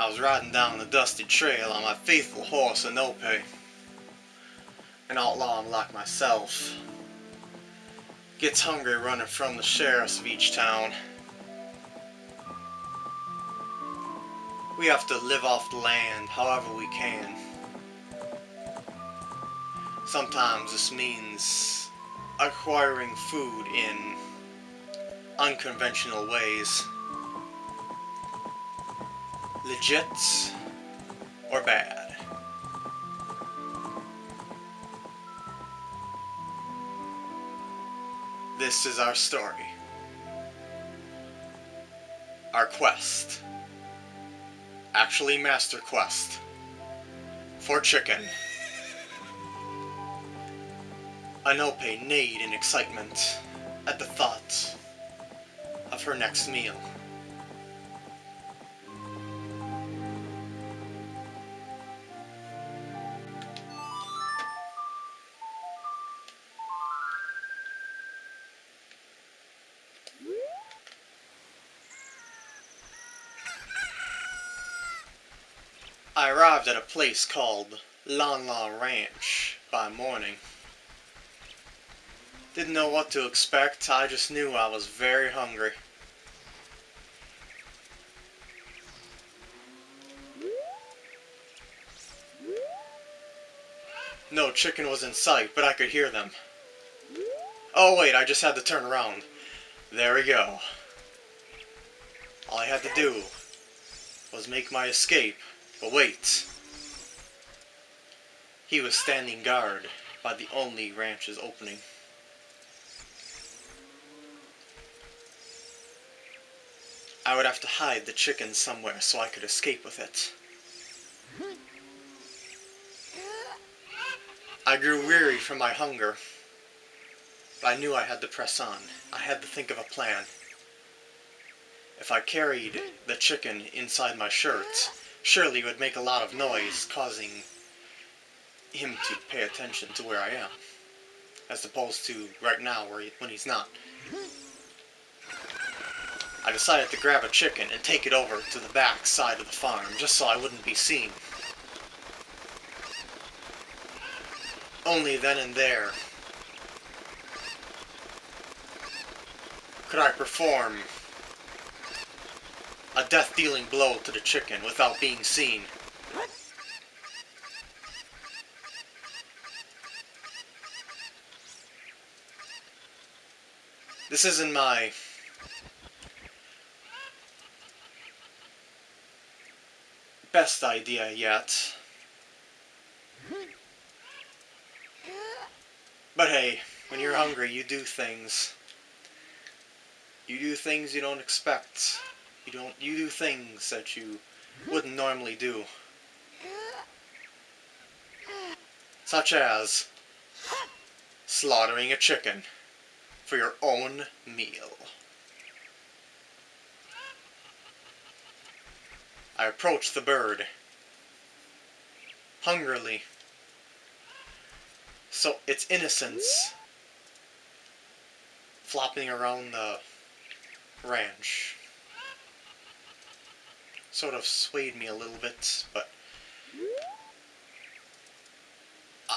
I was riding down the dusty trail on my faithful horse Epona. An outlaw like myself gets hungry running from the sheriffs of each town. We have to live off the land however we can. Sometimes this means acquiring food in unconventional ways. Legit or bad. This is our story. Our quest. Actually Master Quest. For chicken. Epona neighed in excitement at the thought of her next meal. I arrived at a place called Lon Lon Ranch by morning. Didn't know what to expect, I just knew I was very hungry. No chicken was in sight, but I could hear them. Oh wait, I just had to turn around. There we go. All I had to do was make my escape. But wait. He was standing guard by the only ranch's opening. I would have to hide the chicken somewhere so I could escape with it. I grew weary from my hunger, but I knew I had to press on. I had to think of a plan. If I carried the chicken inside my shirt, surely it would make a lot of noise, causing him to pay attention to where I am, as opposed to right now where he, when he's not. I decided to grab a chicken and take it over to the back side of the farm, just so I wouldn't be seen. Only then and there could I perform death-dealing blow to the chicken without being seen. This isn't my best idea yet. But hey, when you're hungry, you do things. You do things you don't expect. You don't you do things that you wouldn't normally do. Such as slaughtering a chicken for your own meal. I approach the bird hungrily. So its innocence flopping around the ranch sort of swayed me a little bit, but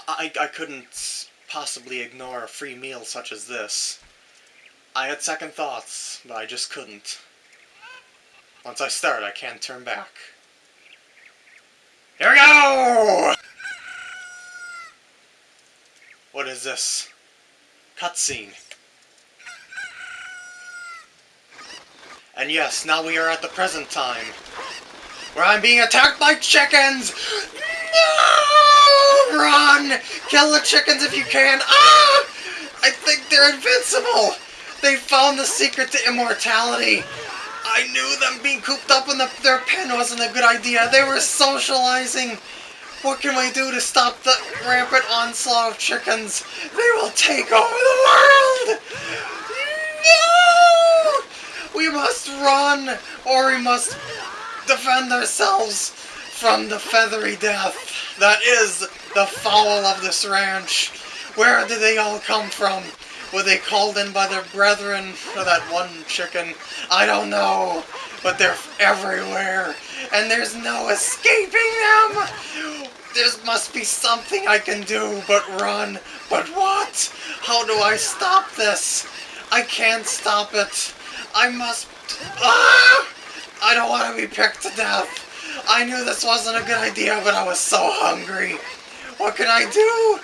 I, I couldn't possibly ignore a free meal such as this. I had second thoughts, but I just couldn't. Once I start, I can't turn back. Here we go! What is this? Cutscene. And yes, now we are at the present time where I'm being attacked by chickens! No! Run! Kill the chickens if you can! Ah! I think they're invincible! They found the secret to immortality! I knew them being cooped up in the, their pen wasn't a good idea. They were socializing! What can we do to stop the rampant onslaught of chickens? They will take over the world! No! We must run, or we must defend ourselves from the feathery death that is the fowl of this ranch. Where did they all come from? Were they called in by their brethren or that one chicken? I don't know. But they're everywhere. And there's no escaping them. There must be something I can do but run. But what? How do I stop this? I can't stop it. I must... Ah! I don't want to be picked to death. I knew this wasn't a good idea, but I was so hungry. What can I do?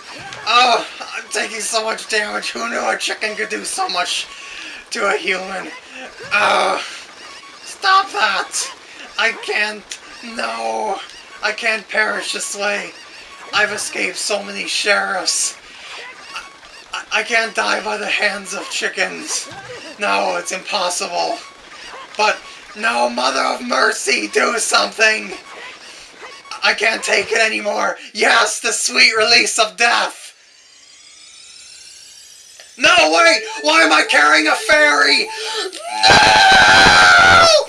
Oh, I'm taking so much damage. Who knew a chicken could do so much to a human? Oh, stop that! I can't. No, I can't perish this way. I've escaped so many sheriffs. I, I can't die by the hands of chickens. No, it's impossible. But no, Mother of Mercy, do something! I can't take it anymore! Yes, the sweet release of death! No, wait! Why am I carrying a fairy? No!